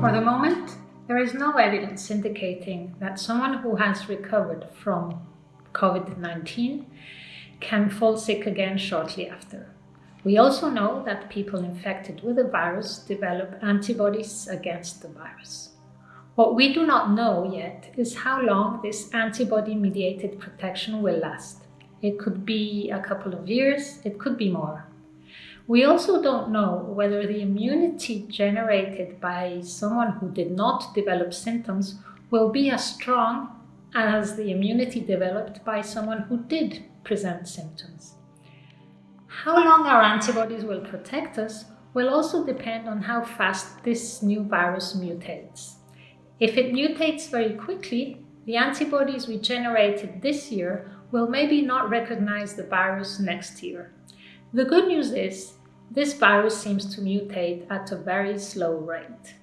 For the moment, there is no evidence indicating that someone who has recovered from COVID-19 can fall sick again shortly after. We also know that people infected with the virus develop antibodies against the virus. What we do not know yet is how long this antibody-mediated protection will last. It could be a couple of years, it could be more. We also don't know whether the immunity generated by someone who did not develop symptoms will be as strong as the immunity developed by someone who did present symptoms. How long our antibodies will protect us will also depend on how fast this new virus mutates. If it mutates very quickly, the antibodies we generated this year will maybe not recognize the virus next year. The good news is, this virus seems to mutate at a very slow rate.